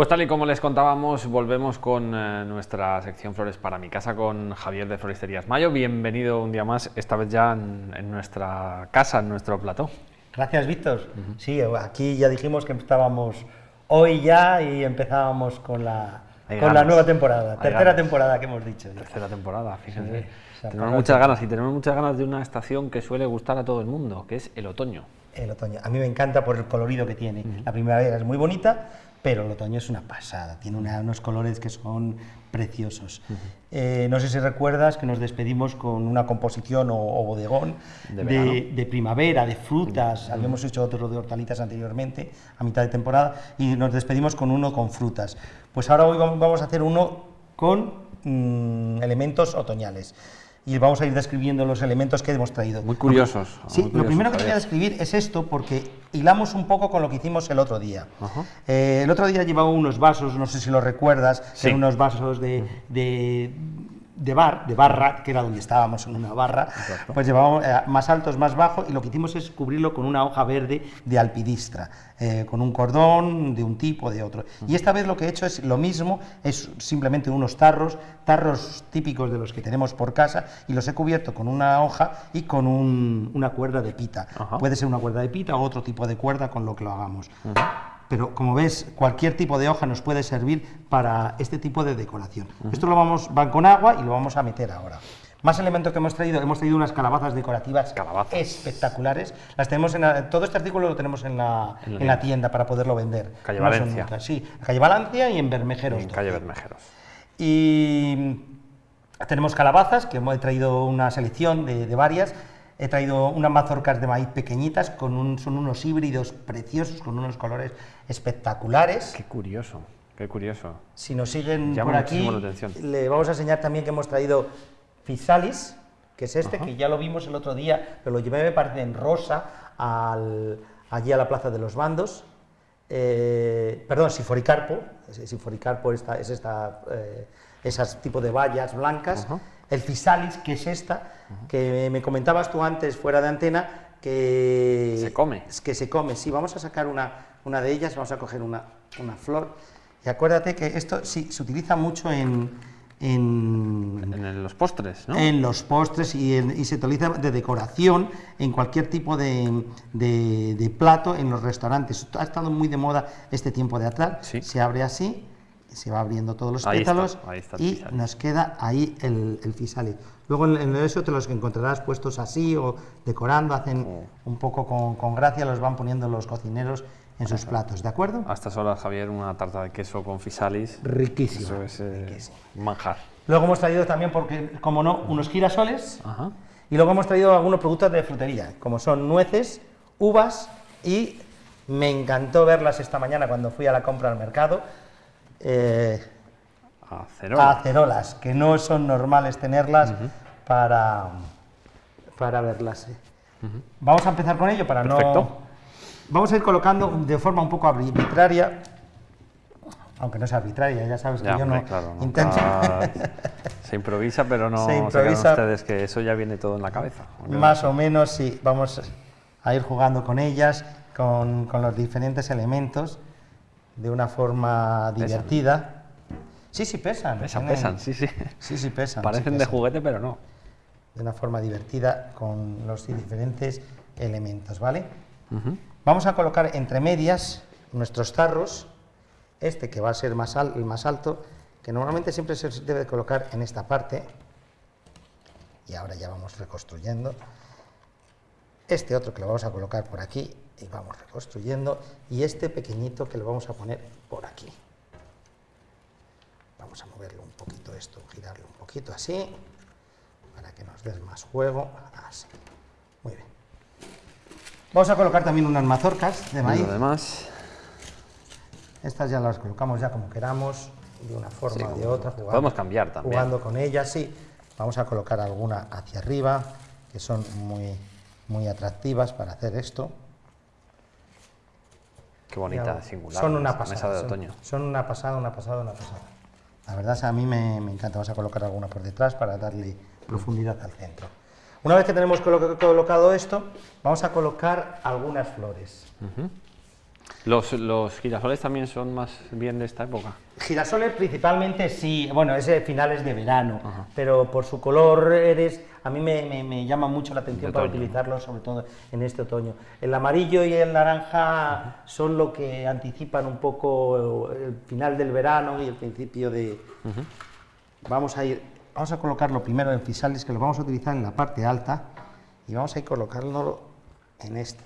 Pues tal y como les contábamos, volvemos con eh, nuestra sección Flores para mi casa con Javier de Floristerías Mayo. Bienvenido un día más, esta vez ya en, nuestra casa, en nuestro plató. Gracias, Víctor. Sí, aquí ya dijimos que estábamos hoy ya y empezábamos con la, con la nueva temporada, tercera temporada que hemos dicho. Tercera temporada, fíjense. tenemos muchas ganas y tenemos muchas ganas de una estación que suele gustar a todo el mundo, que es el otoño. El otoño. A mí me encanta por el colorido que tiene. La primavera es muy bonita, pero el otoño es una pasada, tiene unos colores que son preciosos. Eh, no sé si recuerdas que nos despedimos con una composición o, bodegón de, primavera, de frutas, habíamos hecho otro de hortalizas anteriormente, a mitad de temporada, y nos despedimos con uno con frutas. Pues ahora hoy vamos a hacer uno con mm, elementos otoñales y vamos a ir describiendo los elementos que hemos traído. Muy curiosos. Sí, lo primero que voy a describir es esto, porque hilamos un poco con lo que hicimos el otro día. Eh, el otro día llevaba unos vasos, no sé si lo recuerdas, eran unos vasos de, de bar, de barra, que era donde estábamos en una barra, pues llevábamos eh, más altos, más bajos, y lo que hicimos es cubrirlo con una hoja verde de alpidistra, eh, con un cordón de un tipo, de otro. Y esta vez lo que he hecho es lo mismo, es simplemente unos tarros, tarros típicos de los que tenemos por casa, y los he cubierto con una hoja y con una cuerda de pita. Puede ser una cuerda de pita o otro tipo de cuerda con lo que lo hagamos pero como ves, cualquier tipo de hoja nos puede servir para este tipo de decoración. Esto lo vamos, van con agua y lo vamos a meter ahora. Más elementos que hemos traído, hemos traído unas calabazas decorativas espectaculares. Las tenemos en todo este artículo lo tenemos en la, en la, tienda para poderlo vender. Calle Valencia. sí, calle Valencia y en Bermejeros. En calle Bermejeros. Y tenemos calabazas, que hemos traído una selección de, de varias. He traído unas mazorcas de maíz pequeñitas, con un, son unos híbridos preciosos, con unos colores espectaculares. Qué curioso, qué curioso. Si nos siguen por aquí, le vamos a enseñar también que hemos traído Fisalis, que es este, que ya lo vimos el otro día, pero lo llevé, me parece, en rosa, allí a la Plaza de los Bandos. Eh, perdón, Siforicarpo, Siforicarpo esta, es esta, eh, esas tipo de vallas blancas el Fisalis, que es esta, que me comentabas tú antes fuera de antena, que... Se come. Que se come, sí, vamos a sacar una, una de ellas, vamos a coger una, una flor, y acuérdate que esto sí, se utiliza mucho en, en, los postres, ¿no? En los postres y, y, se utiliza de decoración en cualquier tipo de, de, plato en los restaurantes. Ha estado muy de moda este tiempo de atrás. Se abre así se va abriendo todos los pétalos y nos queda ahí el, el Luego en, eso te los encontrarás puestos así o decorando, hacen un poco con, gracia, los van poniendo los cocineros en sus platos, ¿de acuerdo? A estas horas, Javier, una tarta de queso con fisalis. Riquísimo. Eso es eh, manjar. Luego hemos traído también, porque como no, unos girasoles. Y luego hemos traído algunos productos de frutería, como son nueces, uvas y me encantó verlas esta mañana cuando fui a la compra al mercado eh, acerolas. que no son normales tenerlas para, para verlas. ¿eh? Vamos a empezar con ello para no... Vamos a ir colocando de forma un poco arbitraria, aunque no sea arbitraria, ya sabes que yo no intento... se improvisa, pero no se improvisa. ustedes que eso ya viene todo en la cabeza. Más o menos, sí. Vamos a ir jugando con ellas, con, con los diferentes elementos de una forma divertida. Sí, sí, pesan. Pesan, pesan, sí, sí. Sí, sí, pesan. Parecen de juguete, pero no. De una forma divertida con los diferentes elementos, ¿vale? Vamos a colocar entre medias nuestros tarros, este que va a ser más el más alto, que normalmente siempre se debe colocar en esta parte, y ahora ya vamos reconstruyendo. Este otro que lo vamos a colocar por aquí, y vamos reconstruyendo, y este pequeñito que lo vamos a poner por aquí. Vamos a moverlo un poquito esto, girarlo un poquito así, para que nos dé más juego, así. Muy bien. Vamos a colocar también unas mazorcas de maíz. Además. Estas ya las colocamos ya como queramos, de una forma o de otra. podemos cambiar también. Jugando con ellas, sí. Vamos a colocar alguna hacia arriba, que son muy, muy atractivas para hacer esto. Qué bonita, singular. Son una pasada. de otoño. Son, una pasada, una pasada, una pasada. La verdad a mí me, encanta. Vamos a colocar alguna por detrás para darle profundidad al centro. Una vez que tenemos colocado esto, vamos a colocar algunas flores. ¿Los, ¿Los girasoles también son más bien de esta época? Girasoles principalmente sí, bueno, es de finales de verano, pero por su color eres, a mí me, me, llama mucho la atención para utilizarlo, sobre todo en este otoño. El amarillo y el naranja son lo que anticipan un poco el final del verano y el principio de... Vamos a ir, vamos a colocarlo primero en fisales, que lo vamos a utilizar en la parte alta, y vamos a ir colocándolo en este.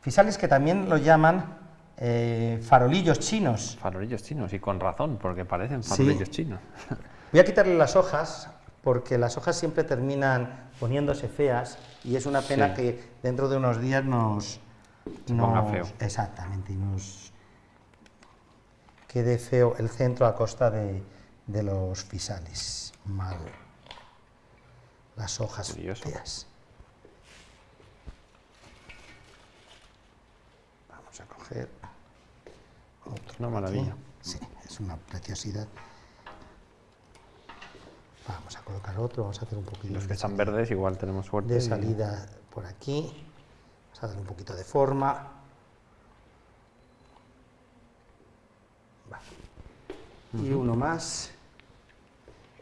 Fisales que también lo llaman eh, farolillos chinos. Farolillos chinos, y con razón, porque parecen farolillos chinos. Voy a quitarle las hojas, porque las hojas siempre terminan poniéndose feas, y es una pena que dentro de unos días nos... ponga feo. Exactamente, y nos quede feo el centro a costa de, los fisales. Mal. Las hojas feas. Vamos a coger una maravilla. Sí, es una preciosidad. Vamos a colocar otro, vamos a hacer un poquito... Los que están verdes igual tenemos suerte. De salida por aquí. Vamos a darle un poquito de forma. Y uno más.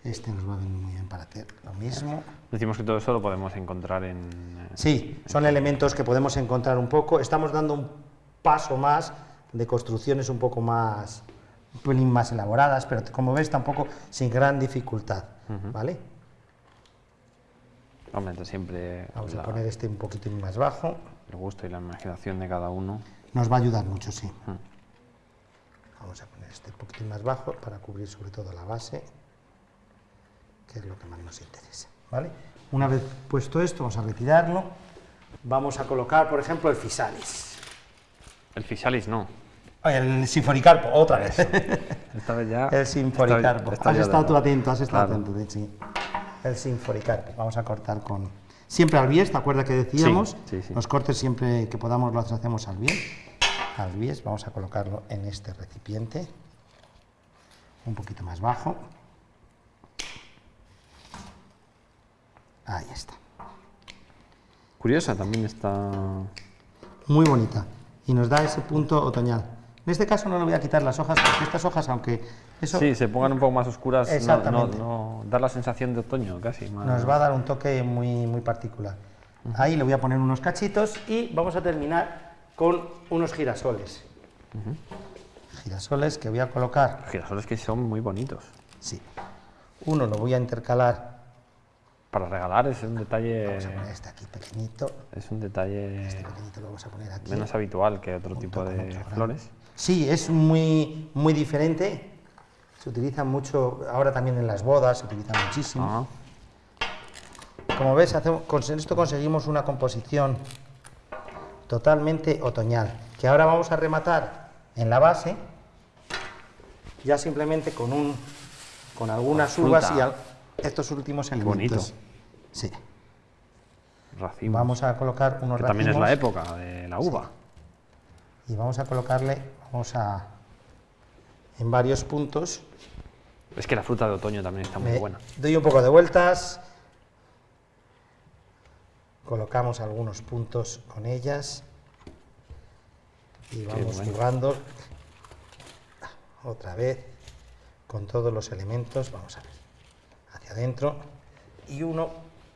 Este nos va a venir muy bien para hacer lo mismo. Decimos que todo eso lo podemos encontrar en... Eh, sí, son elementos que podemos encontrar un poco. Estamos dando un paso más de construcciones un poco más, un más elaboradas, pero como ves tampoco sin gran dificultad, ¿vale? Aumenta siempre... Vamos a poner este un poquito más bajo. El gusto y la imaginación de cada uno. Nos va a ayudar mucho, sí. Vamos a poner este un poquito más bajo para cubrir sobre todo la base, que es lo que más nos interesa, ¿vale? Una vez puesto esto, vamos a retirarlo. Vamos a colocar, por ejemplo, el fisalis. El fisalis no. El sinfonicarpo, otra vez. Esta vez ya. El sinfonicarpo. has estado tú atento, has estado atento, de hecho. El sinfonicarpo. Vamos a cortar con. Siempre al bies, ¿te acuerdas que decíamos? Sí, sí, Los cortes siempre que podamos los hacemos al bies. Al bies, vamos a colocarlo en este recipiente. Un poquito más bajo. Ahí está. Curiosa también está. Muy bonita. Y nos da ese punto otoñal. En este caso no le voy a quitar las hojas, porque estas hojas, aunque eso... Sí, se pongan un poco más oscuras, no, no, dar la sensación de otoño casi. Nos va a dar un toque muy, muy particular. Ahí le voy a poner unos cachitos y vamos a terminar con unos girasoles. Girasoles que voy a colocar... Girasoles que son muy bonitos. Sí. Uno lo voy a intercalar para regalar es un detalle... Vamos a poner este aquí pequeñito. Es un detalle este pequeñito lo vamos a poner aquí. menos habitual que otro tipo de flores. Sí, es muy, muy diferente. Se utiliza mucho, ahora también en las bodas se utiliza muchísimo. Como ves, hacemos, con esto conseguimos una composición totalmente otoñal, que ahora vamos a rematar en la base, ya simplemente con, un, con algunas uvas y estos últimos elementos. Bonito. Sí. Racimos. Vamos a colocar unos que también es la época de la uva. Y vamos a colocarle, vamos a, en varios puntos. Es que la fruta de otoño también está muy buena. Doy un poco de vueltas. Colocamos algunos puntos con ellas. Y vamos jugando otra vez con todos los elementos. Vamos a ver. Hacia adentro. Y uno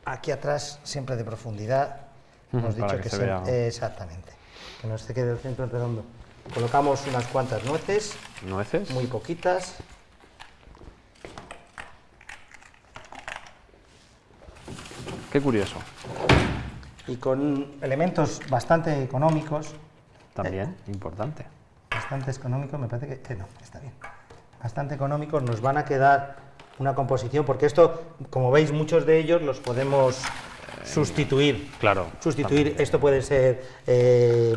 aquí atrás, siempre de profundidad. Hemos dicho que, se exactamente, que no se quede el centro redondo. Colocamos unas cuantas nueces. ¿Nueces? Muy poquitas. Qué curioso. Y con elementos bastante económicos. También, importante. Bastante económicos, me parece que, no, está bien. Bastante económicos, nos van a quedar una composición, porque esto, como veis, muchos de ellos los podemos sustituir. Claro. Sustituir, esto puede ser, eh,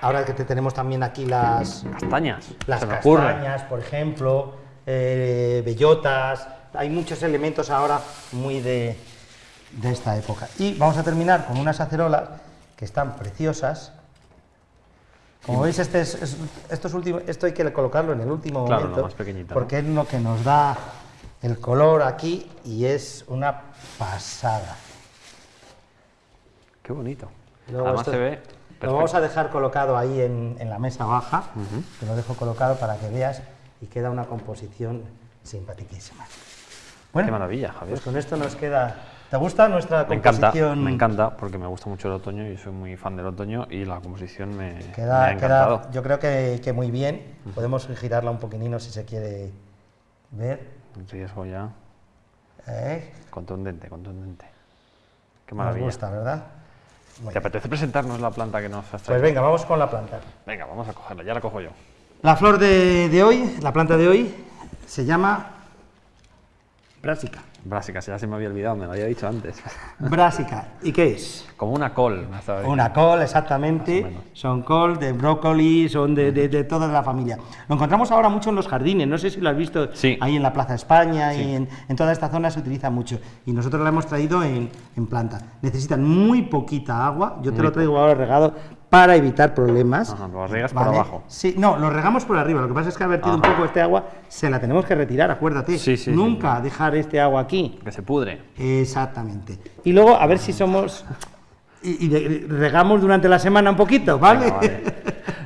ahora que tenemos también aquí las... Castañas. Las castañas, por ejemplo, eh, bellotas, hay muchos elementos ahora muy de, de esta época. Y vamos a terminar con unas acerolas que están preciosas. Como veis, este es, estos últimos, esto hay que colocarlo en el último momento, porque es lo que nos da el color aquí y es una pasada. Qué bonito. Además se ve Lo vamos a dejar colocado ahí en, la mesa baja, te lo dejo colocado para que veas y queda una composición simpaticísima. Bueno, Qué maravilla, Javier. Pues con esto nos queda... ¿Te gusta nuestra composición? Me encanta, me encanta, porque me gusta mucho el otoño y soy muy fan del otoño y la composición me, queda, ha encantado. Queda, yo creo que, que muy bien. Podemos girarla un poquitino si se quiere ver. Riesgo ya. ¿Eh? Contundente, contundente. Qué maravilla. Nos gusta, ¿verdad? ¿Te apetece presentarnos la planta que nos has traído? Pues venga, vamos con la planta. Venga, vamos a cogerla, ya la cojo yo. La flor de, de hoy, la planta de hoy, se llama Brásica. Brásica, ya se me había olvidado, me lo había dicho antes. Brásica, ¿y qué es? Como una col. Una col, exactamente. Son col de brócoli, son de, de, toda la familia. Lo encontramos ahora mucho en los jardines, no sé si lo has visto ahí en la Plaza España, y en, en, toda esta zona se utiliza mucho. Y nosotros la hemos traído en, en planta. Necesitan muy poquita agua, yo te lo traigo ahora regado para evitar problemas. Ajá, lo riegas por abajo. Sí, no, lo regamos por arriba. Lo que pasa es que ha vertido un poco este agua, se la tenemos que retirar, acuérdate. Sí, sí, Nunca dejar este agua aquí. Que se pudre. Exactamente. Y luego a ver si somos y, regamos durante la semana un poquito, ¿vale?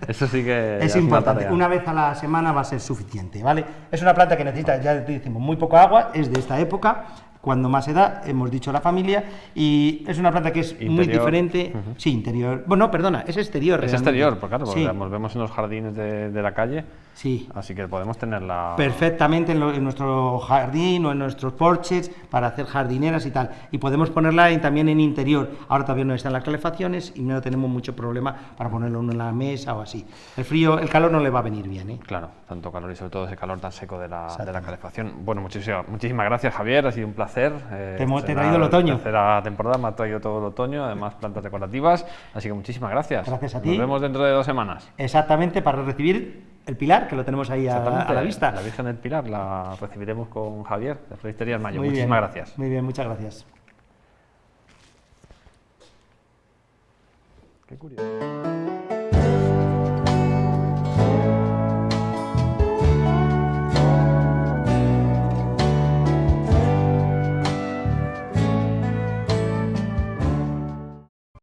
Eso sí que es importante. Una, vez a la semana va a ser suficiente, ¿vale? Es una planta que necesita, ya decimos, muy poco agua, es de esta época, cuando más se da, hemos dicho la familia, y es una planta que es muy diferente. Sí, interior. Bueno, perdona, es exterior. Es exterior, porque claro, porque nos vemos en los jardines de, de la calle Sí. Así que podemos tenerla... Perfectamente en, nuestro jardín o en nuestros porches para hacer jardineras y tal. Y podemos ponerla también en interior. Ahora todavía no están las calefacciones y no tenemos mucho problema para ponerlo en la mesa o así. El frío, el calor no le va a venir bien. ¿eh? Claro, tanto calor y sobre todo ese calor tan seco de la, de la calefacción. Bueno, muchísimas, muchísimas gracias Javier, ha sido un placer. Eh, te hemos traído el otoño. tercera temporada me ha traído todo el otoño, además plantas decorativas. Así que muchísimas gracias. Gracias a ti. Nos vemos dentro de dos semanas. Exactamente, para recibir el Pilar, que lo tenemos ahí a, la vista. La Virgen del Pilar la recibiremos con Javier de Floristería Mayo. Muchísimas gracias. Muy bien, muchas gracias. Qué curioso.